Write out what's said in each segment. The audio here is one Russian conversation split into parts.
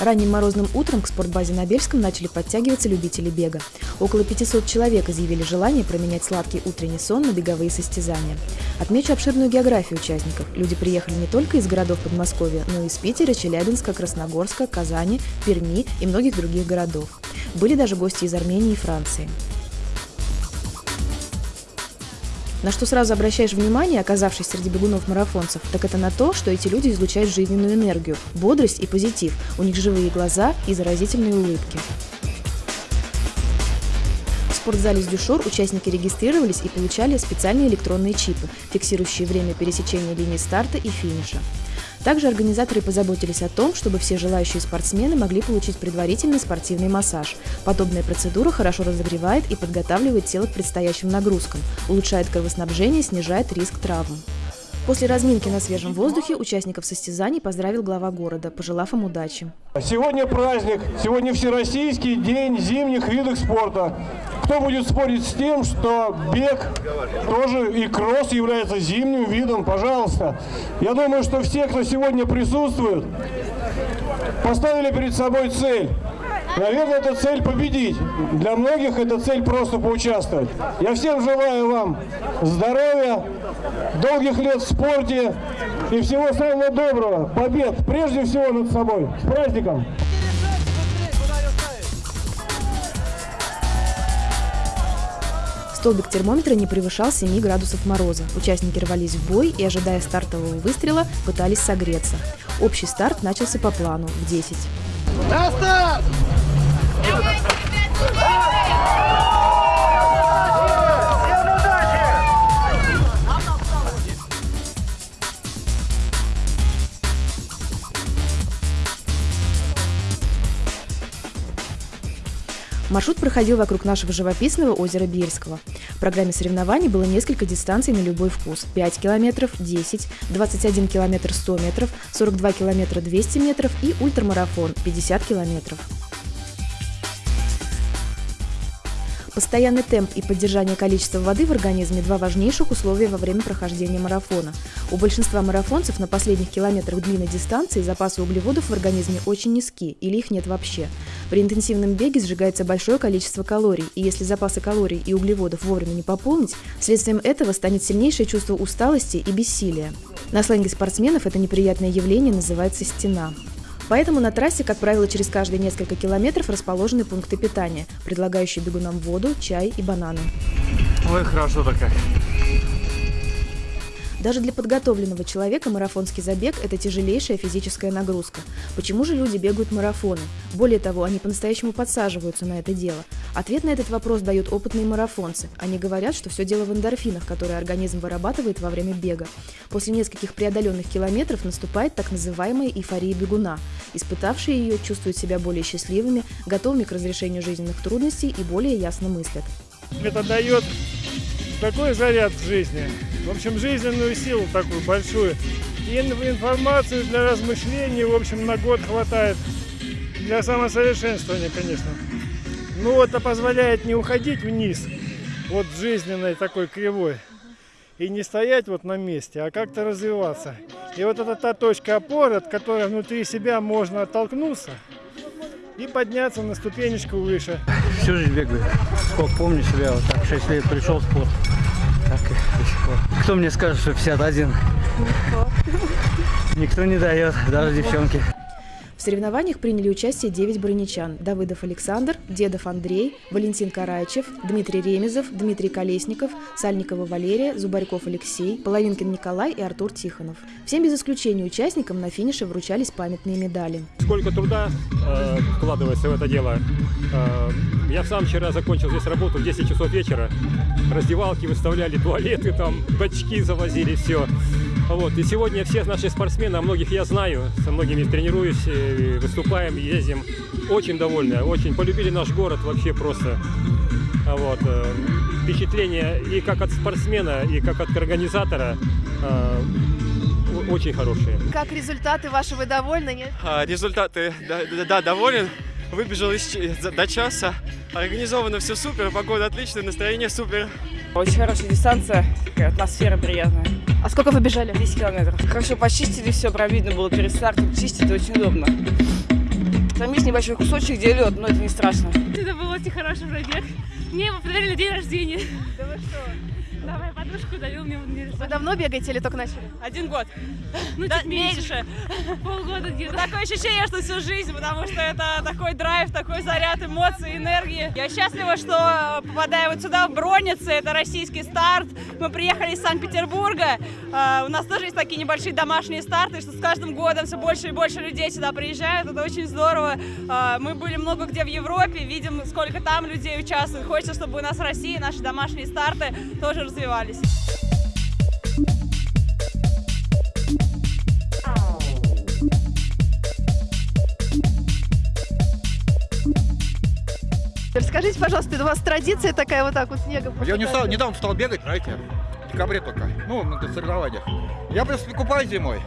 Ранним морозным утром к спортбазе на Бельском начали подтягиваться любители бега. Около 500 человек изъявили желание променять сладкий утренний сон на беговые состязания. Отмечу обширную географию участников. Люди приехали не только из городов Подмосковья, но и из Питера, Челябинска, Красногорска, Казани, Перми и многих других городов. Были даже гости из Армении и Франции. На что сразу обращаешь внимание, оказавшись среди бегунов-марафонцев, так это на то, что эти люди излучают жизненную энергию, бодрость и позитив. У них живые глаза и заразительные улыбки. Спортзале с Дюшор участники регистрировались и получали специальные электронные чипы, фиксирующие время пересечения линии старта и финиша. Также организаторы позаботились о том, чтобы все желающие спортсмены могли получить предварительный спортивный массаж. Подобная процедура хорошо разогревает и подготавливает тело к предстоящим нагрузкам, улучшает кровоснабжение, снижает риск травм. После разминки на свежем воздухе участников состязаний поздравил глава города, пожелав им удачи. Сегодня праздник, сегодня Всероссийский день зимних видов спорта. Кто будет спорить с тем, что бег тоже и кросс является зимним видом, пожалуйста. Я думаю, что все, кто сегодня присутствует, поставили перед собой цель Наверное, это цель победить. Для многих это цель просто поучаствовать. Я всем желаю вам здоровья, долгих лет в спорте и всего самого доброго. Побед, прежде всего над собой. С праздником! Столбик термометра не превышал 7 градусов мороза. Участники рвались в бой и, ожидая стартового выстрела, пытались согреться. Общий старт начался по плану в 10. На старт! Маршрут проходил вокруг нашего живописного озера Бельского. В программе соревнований было несколько дистанций на любой вкус. 5 километров, 10, 21 километр 100 метров, 42 километра 200 метров и ультрамарафон 50 километров. Постоянный темп и поддержание количества воды в организме – два важнейших условия во время прохождения марафона. У большинства марафонцев на последних километрах длинной дистанции запасы углеводов в организме очень низки или их нет вообще. При интенсивном беге сжигается большое количество калорий, и если запасы калорий и углеводов вовремя не пополнить, следствием этого станет сильнейшее чувство усталости и бессилия. На сленге спортсменов это неприятное явление называется «стена». Поэтому на трассе, как правило, через каждые несколько километров расположены пункты питания, предлагающие бегунам воду, чай и бананы. Ой, хорошо-то как. Даже для подготовленного человека марафонский забег – это тяжелейшая физическая нагрузка. Почему же люди бегают марафоны? Более того, они по-настоящему подсаживаются на это дело. Ответ на этот вопрос дают опытные марафонцы. Они говорят, что все дело в эндорфинах, которые организм вырабатывает во время бега. После нескольких преодоленных километров наступает так называемая эйфория бегуна. Испытавшие ее чувствуют себя более счастливыми, готовыми к разрешению жизненных трудностей и более ясно мыслят. Это дает такой заряд в жизни. В общем, жизненную силу такую большую. И информацию для размышлений, в общем, на год хватает. Для самосовершенствования, конечно. Ну, это позволяет не уходить вниз, вот жизненной такой кривой. И не стоять вот на месте, а как-то развиваться. И вот это та точка опоры, от которой внутри себя можно оттолкнуться и подняться на ступенечку выше. Всю жизнь бегаю. Сколько помню себя, вот так 6 лет пришел в спорт. Так пор. Кто мне скажет, что 51? Никто. Никто не дает, даже девчонки. В соревнованиях приняли участие 9 броничан – Давыдов Александр, Дедов Андрей, Валентин Карайчев, Дмитрий Ремезов, Дмитрий Колесников, Сальникова Валерия, Зубарьков Алексей, Половинкин Николай и Артур Тихонов. Всем без исключения участникам на финише вручались памятные медали. Сколько труда э, вкладывается в это дело. Э, я сам вчера закончил здесь работу в 10 часов вечера. Раздевалки выставляли, туалеты там, бачки завозили, все. Вот. И сегодня все наши спортсмены, а многих я знаю, со многими тренируюсь, выступаем, ездим. Очень довольны, очень полюбили наш город вообще просто. Вот. Э, впечатление и как от спортсмена, и как от организатора э, очень хорошие. Как результаты ваши, вы довольны, нет? А, результаты, да, да, доволен. Выбежал из, до часа. Организовано все супер, погода отличная, настроение супер. Очень хорошая дистанция, атмосфера приятная. А сколько вы бежали? 10 километров. Хорошо почистили все, прям видно было перед стартом. Чистить очень удобно. Там есть небольшой кусочек, где лед, но это не страшно. Это был очень хороший пробег. Мне его подарили день рождения. Да вы что? Да, моя подружка удалила мне в Вы давно бегаете или только начали? Один год. Ну, Да, чуть меньше. Полгода где-то. Такое ощущение, что всю жизнь, потому что это такой драйв, такой заряд эмоций, энергии. Я счастлива, что попадаю вот сюда, в Броницы, это российский старт. Мы приехали из Санкт-Петербурга. А, У нас тоже есть такие небольшие домашние старты, что с каждым годом все больше и больше людей сюда приезжают. Это очень здорово. А, Мы были много где в Европе, видим, сколько там людей участвует. Хочется, чтобы у нас в России наши домашние старты тоже развивались. Расскажите, пожалуйста, у вас традиция такая вот так вот снегом? Я не стал, недавно стал бегать, знаете, в декабре только. Ну, на соревнованиях. Я просто купаюсь зимой.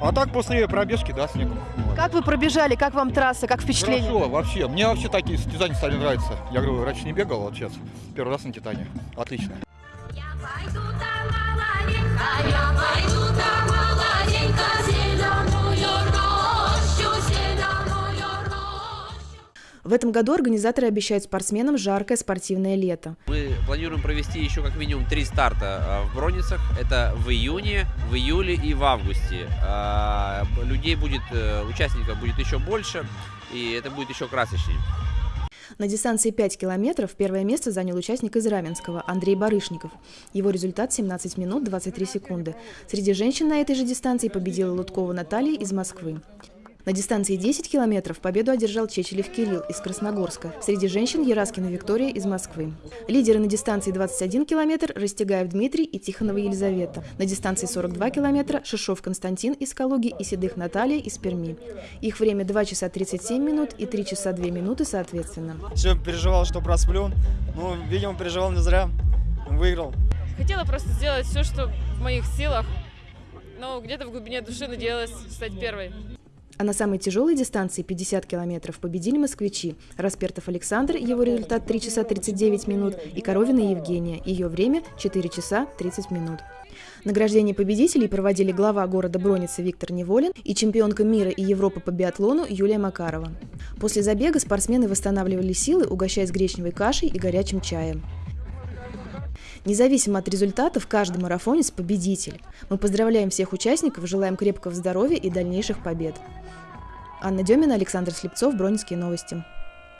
А так после пробежки, да, снегом. Как вы пробежали, как вам трасса, как впечатление? Хорошо, вообще. Мне вообще такие состязания стали нравиться. Я говорю, раньше не бегал, вот сейчас первый раз на Титане. Отлично. В этом году организаторы обещают спортсменам жаркое спортивное лето. Мы планируем провести еще как минимум три старта а, в Броницах. Это в июне, в июле и в августе. А, Людей будет, э, участников будет еще больше, и это будет еще красочнее. На дистанции 5 километров первое место занял участник из Раменского Андрей Барышников. Его результат 17 минут 23 секунды. Среди женщин на этой же дистанции победила Луткова Наталья из Москвы. На дистанции 10 километров победу одержал Чечелев Кирилл из Красногорска. Среди женщин Яраскина Виктория из Москвы. Лидеры на дистанции 21 километр Растегаев Дмитрий и Тихонова Елизавета. На дистанции 42 километра Шишов Константин из Калуги и Седых Наталья из Перми. Их время 2 часа 37 минут и 3 часа 2 минуты соответственно. Все переживал, что просплю. Ну, видимо, переживал не зря. Выиграл. Хотела просто сделать все, что в моих силах. Но где-то в глубине души надеялась стать первой. А на самой тяжелой дистанции 50 километров победили москвичи. Распертов Александр, его результат 3 часа 39 минут, и Коровина Евгения, ее время 4 часа 30 минут. Награждение победителей проводили глава города Броницы Виктор Неволин и чемпионка мира и Европы по биатлону Юлия Макарова. После забега спортсмены восстанавливали силы, угощаясь гречневой кашей и горячим чаем. Независимо от результатов, каждый марафонец – победитель. Мы поздравляем всех участников, желаем крепкого здоровья и дальнейших побед. Анна Демина, Александр Слепцов, Бронинские новости.